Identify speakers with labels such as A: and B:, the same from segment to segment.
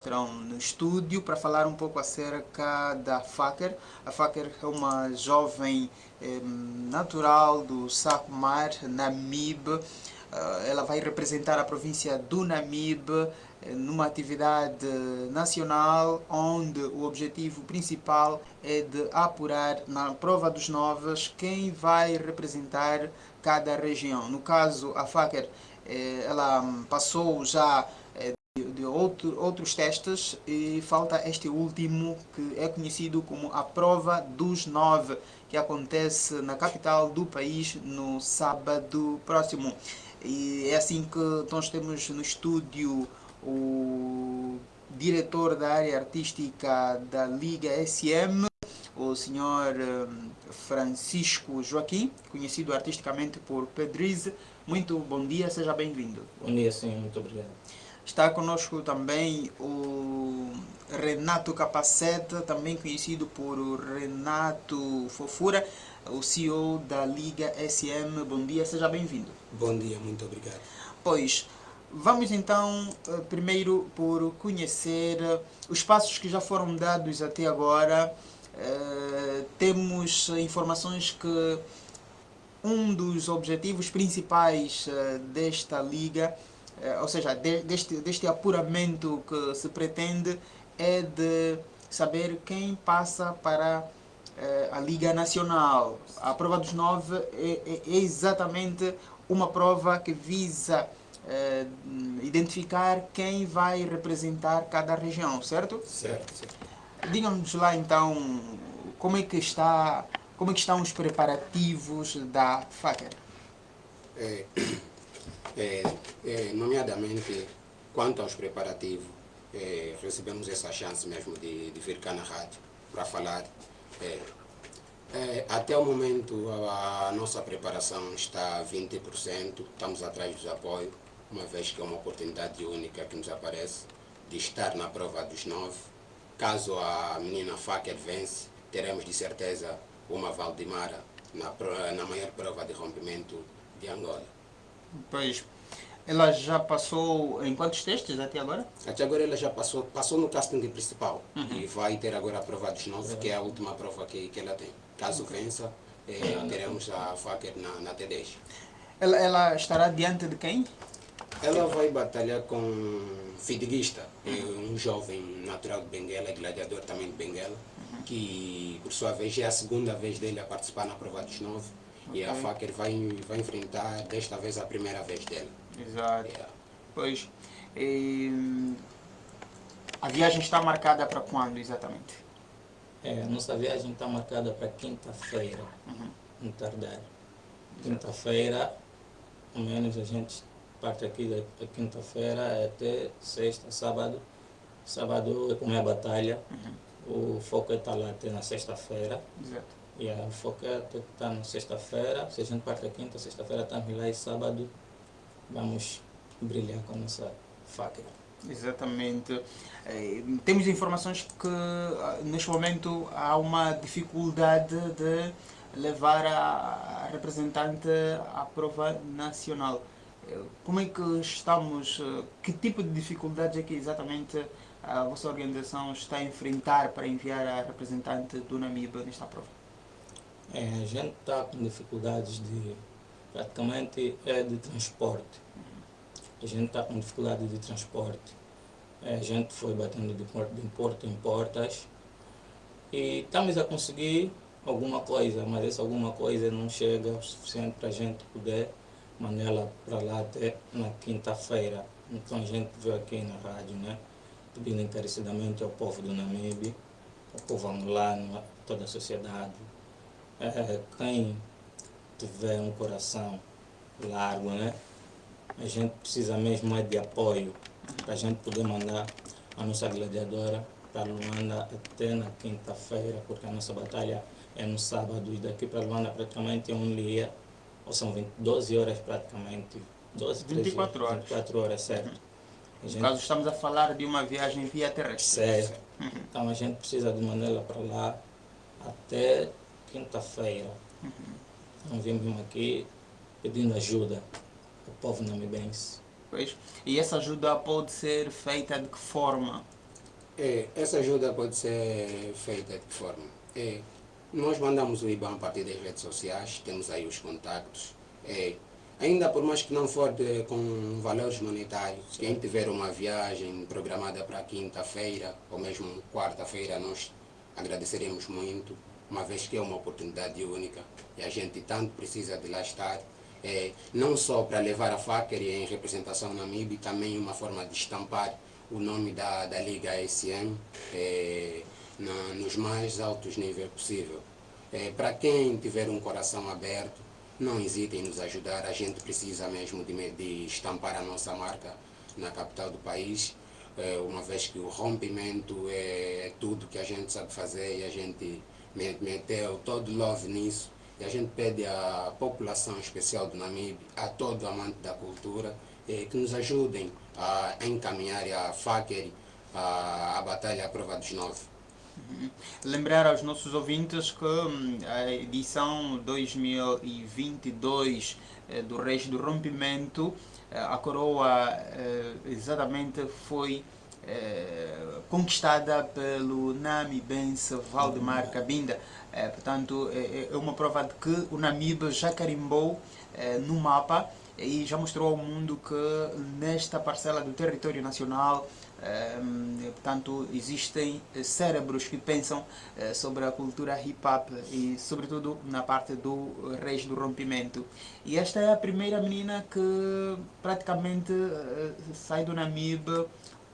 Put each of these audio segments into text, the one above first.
A: Estarão no estúdio para falar um pouco acerca da Faker. A Faker é uma jovem eh, natural do Sacomar, Namibe. Uh, ela vai representar a província do Namibe eh, numa atividade nacional onde o objetivo principal é de apurar na prova dos novos quem vai representar cada região. No caso, a Faker eh, ela passou já outro, outros testes e falta este último que é conhecido como a prova dos nove que acontece na capital do país no sábado próximo e é assim que nós temos no estúdio o diretor da área artística da Liga SM o senhor hum, Francisco Joaquim, conhecido artisticamente por Pedrize. Muito bom dia, seja bem-vindo.
B: Bom dia, sim, muito obrigado.
A: Está conosco também o Renato Capacete, também conhecido por Renato Fofura, o CEO da Liga SM. Bom dia, seja bem-vindo.
C: Bom dia, muito obrigado.
A: Pois, vamos então eh, primeiro por conhecer os passos que já foram dados até agora. Uh, temos informações que um dos objetivos principais uh, desta liga eh, ou seja, deste, deste apuramento que se pretende é de saber quem passa para eh, a Liga Nacional. A prova dos nove é, é, é exatamente uma prova que visa é, identificar quem vai representar cada região, certo?
C: Certo. certo.
A: Digam-nos lá então como é que está, como é que estão os preparativos da FACER?
C: É, é, é, nomeadamente quanto aos preparativos, é, recebemos essa chance mesmo de, de vir cá na rádio para falar. É, é, até o momento a, a, nossa preparação está a 20%, estamos atrás dos apoios, uma vez que é uma oportunidade única que nos aparece de estar na prova dos nove. Caso a menina Faker vence, teremos de certeza uma Valdemara na, na maior prova de rompimento de Angola.
A: Pois, ela já passou em quantos testes até agora?
C: Até agora ela já passou, passou no casting principal uhum. e vai ter agora a prova dos nove, que é a última prova que, que ela tem. Caso vença, eh, teremos a Faker na, na T10.
A: Ela, ela estará diante de quem?
C: Ela vai batalhar com Fidiguista, uhum. um jovem natural de Benguela, gladiador também de Benguela, uhum. que por sua vez é a segunda vez dele a participar na prova dos nove Okay. E a Faker vai, vai enfrentar desta vez a primeira vez dele.
A: Exato. Yeah. Pois. E, a viagem está marcada para quando exatamente?
B: É, a nossa viagem está marcada para quinta-feira, uhum. no tardar. Quinta-feira, ao menos a gente parte aqui da quinta-feira até sexta, sábado. Sábado é como é a batalha. Uhum. O foco é estar lá até na sexta-feira.
A: Exato.
B: E a foca está na sexta-feira, se a gente parte a quinta, sexta-feira estamos lá e sábado vamos brilhar com a nossa faca.
A: Exatamente. É, temos informações que ah, neste momento há uma dificuldade de levar a representante à prova nacional. É, como é que estamos, que tipo de dificuldades é que exatamente a vossa organização está a enfrentar para enviar a representante do Namibe nesta prova?
B: É, a gente está com dificuldades de, praticamente, é de transporte. A gente está com dificuldade de transporte. É, a gente foi batendo de porta, de porta em portas e estamos a conseguir alguma coisa, mas essa alguma coisa não chega o suficiente para a gente poder mandá-la para lá até na quinta-feira. Então a gente veio aqui na rádio, né, pedindo encarecidamente ao povo do Namibe, ao povo angolano, a toda a sociedade, é, quem tiver um coração largo, né? A gente precisa mesmo é de apoio para a gente poder mandar a nossa gladiadora para Luanda até na quinta-feira, porque a nossa batalha é no sábado e daqui para Luanda praticamente é um dia, ou são 20, 12 horas praticamente. 12,
A: 24 horas.
B: 24 horas, certo.
A: Uhum. Gente, caso estamos a falar de uma viagem via terrestre.
B: Certo. Uhum. Então a gente precisa de mandá-la para lá até quinta-feira, uhum. nós vimos aqui pedindo ajuda ao povo namibense.
A: Pois. E essa ajuda pode ser feita de que forma?
C: É, essa ajuda pode ser feita de que forma? É, nós mandamos o IBAN a partir das redes sociais, temos aí os contactos. É, ainda por mais que não for de, com valores monetários, quem tiver uma viagem programada para quinta-feira ou mesmo quarta-feira, nós agradeceremos muito, uma vez que é uma oportunidade única e a gente tanto precisa de lá estar. É, não só para levar a FACER em representação na MIB, também uma forma de estampar o nome da, da Liga SM é, na, nos mais altos níveis possível. É, para quem tiver um coração aberto, não hesitem em nos ajudar, a gente precisa mesmo de, de estampar a nossa marca na capital do país, é, uma vez que o rompimento é tudo que a gente sabe fazer e a gente meteu todo love nisso. E a gente pede à população especial do Namibe, a todo amante da cultura, eh, que nos ajudem a encaminhar a FACER a, a batalha à prova dos nove.
A: Uhum. Lembrar aos nossos ouvintes que hum, a edição 2022 eh, do Reis do Rompimento, eh, a coroa eh, exatamente foi eh, conquistada pelo Nami Bense Valdemar. Cabinda. Eh, portanto, é, é uma prova de que o Namibe já carimbou no mapa e já mostrou ao mundo que nesta parcela do território nacional portanto, existem cérebros que pensam sobre a cultura hip-hop e, sobretudo, na parte do Reis do Rompimento. E esta é a primeira menina que praticamente sai do Namib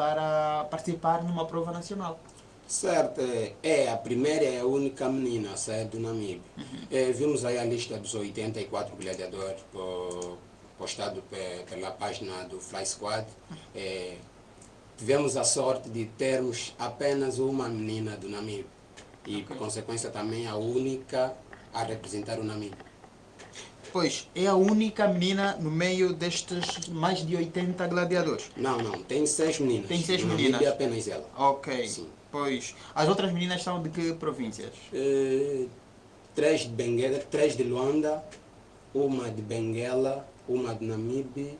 A: para participar numa prova nacional.
C: Certo, é a primeira e a única menina a sair do Namíbia. Uhum. É, vimos aí a lista dos 84 gladiadores postado pela página do Fly Squad. Uhum. É, tivemos a sorte de termos apenas uma menina do Namíbia e, okay. por consequência, também a única a representar o Namíbia.
A: Pois, é a única menina no meio destes mais de 80 gladiadores?
C: Não, não, tem seis meninas.
A: Tem seis meninas?
C: É apenas ela.
A: Ok. Sim. Pois, as outras meninas são de que províncias?
C: Uh, três de Benguela, três de Luanda, uma de Benguela, uma de Namibe,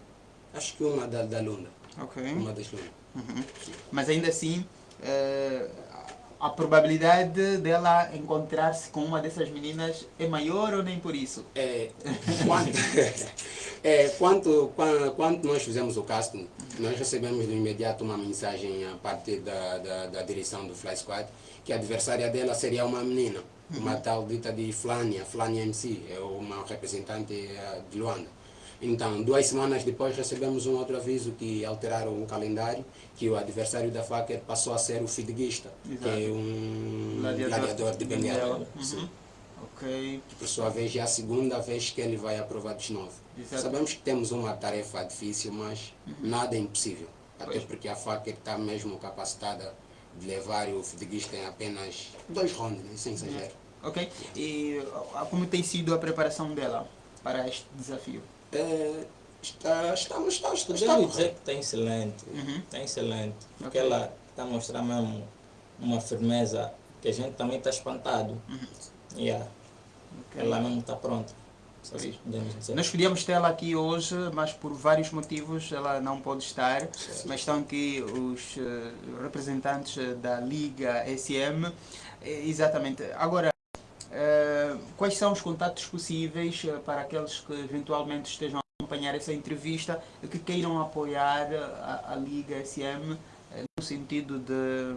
C: acho que uma da, da Lunda.
A: Ok.
C: Uma das Lunda.
A: Uhum. Mas ainda assim, uh, a probabilidade dela encontrar-se com uma dessas meninas é maior ou nem por isso?
C: É, quando, é, quanto, quando, quando nós fizemos o casting, nós recebemos de imediato uma mensagem a partir da, da, da direção do Fly Squad que a adversária dela seria uma menina, uma uhum. tal dita de Flânia, Flânia MC, é uma representante eh, de Luanda. Então, duas semanas depois recebemos um outro aviso que alteraram o calendário, que o adversário da FACER passou a ser o fidguista, que é um gladiador, gladiador de Benguela. Uhum.
A: Ok.
C: Por sua vez, é a segunda vez que ele vai aprovar de novo. Exato. Sabemos que temos uma tarefa difícil, mas uhum. nada é impossível. Até pois. porque a FACER está mesmo capacitada de levar o fidguista em apenas dois rounds, sem exagero.
A: Ok. E como tem sido a preparação dela para este desafio?
C: É, está, estamos, está, está,
B: Podemos dizer que está excelente, uhum. está excelente, porque okay. ela está mostrando mesmo uma firmeza que a gente também está espantado. Uhum. Yeah. Okay. Ela mesmo está pronta.
A: Nós queríamos tê-la aqui hoje, mas por vários motivos ela não pode estar. Sim. Mas estão aqui os uh, representantes da Liga SM. Exatamente. Agora, quais são os contatos possíveis uh, para aqueles que eventualmente estejam a acompanhar essa entrevista e que queiram apoiar a, a Liga SM no sentido de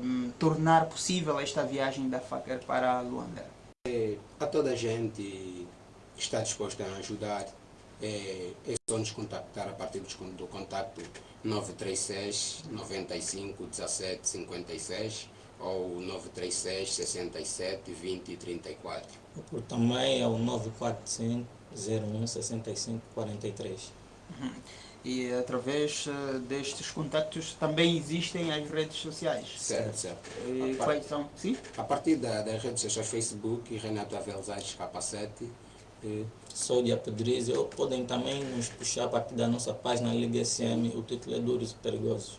A: um, tornar possível esta viagem da FACER para Luanda?
C: É, a toda a gente que está disposta a ajudar, é, é só nos contactar a partir do contato 936 95 17 56 ou 936 67 20 34.
B: Por também é o 945 01 65 43.
A: Uhum. E através uh, destes contactos também existem as redes sociais.
C: Certo, certo.
A: E quais são? Sim?
C: A partir da, das redes sociais Facebook, Renato Avelzades Capacete,
B: sou de Apodriz, ou podem também nos puxar a partir da nossa página Liga SM, o título é Duros e Perigosos.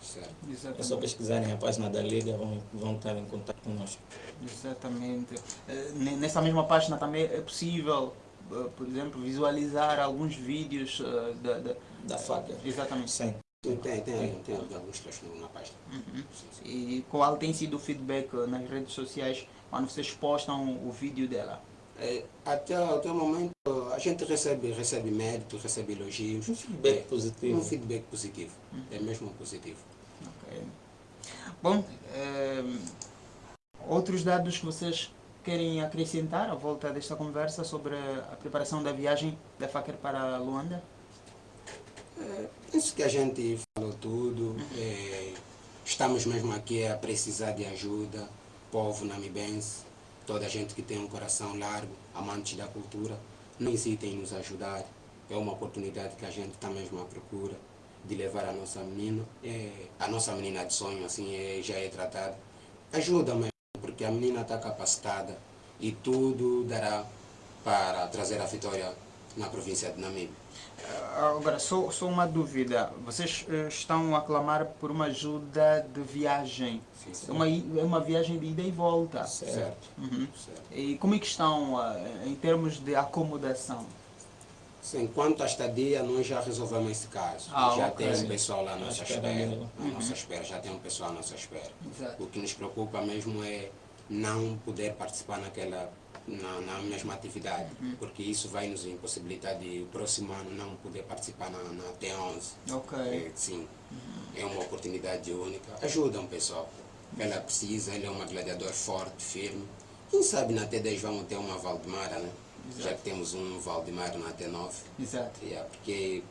B: É só pesquisarem a página da Liga, vão, vão estar em contato conosco.
A: Exatamente. Eh, nessa mesma página também é possível, eh, por exemplo, visualizar alguns vídeos eh, da, da,
B: da faca.
A: Exatamente.
B: Sim.
C: Sim, tem, tem, tem alguns trechos na página.
A: Uhum. E qual tem sido o feedback nas redes sociais quando vocês postam o vídeo dela?
C: É, até, até o momento a gente recebe, recebe mérito, recebe elogios.
B: Um feedback
C: é,
B: positivo.
C: Um feedback positivo. É mesmo positivo.
A: Ok. Bom, eh, outros dados que vocês querem acrescentar à volta desta conversa sobre a preparação da viagem da FACER para Luanda?
C: É, isso que a gente falou tudo. É, estamos mesmo aqui a precisar de ajuda, povo namibense, toda a gente que tem um coração largo, amantes da cultura, não hesitem em nos ajudar. É uma oportunidade que a gente está mesmo à procura de levar a nossa menina, é, a nossa menina de sonho assim é, já é tratada. Ajuda mesmo, porque a menina está capacitada e tudo dará para trazer a vitória na província de Namíbia.
A: Agora, só, só uma dúvida. Vocês eh, estão a clamar por uma ajuda de viagem.
C: Sim, sim.
A: Uma, uma viagem de ida e volta.
C: Certo.
A: Uhum.
C: certo.
A: E como é que estão eh, em termos de acomodação?
C: Sim, quanto à estadia, nós já resolvemos esse caso.
A: Ah,
C: já
A: ok.
C: tem um pessoal lá à nossa espera
B: dela.
C: À nossa espera, já tem um pessoal à nossa espera.
A: Exato.
C: O que nos preocupa mesmo é não poder participar naquela na, na mesma atividade, porque isso vai nos impossibilitar de o próximo ano não poder participar na, na T11.
A: Ok.
C: É, sim, é uma oportunidade única. Ajuda um pessoal. Ela precisa, ele é uma gladiador forte, firme. Quem sabe na T10 vamos ter uma Valdemara, né? Já que temos um Valdemar na T9.
A: Exato.
C: Yeah, porque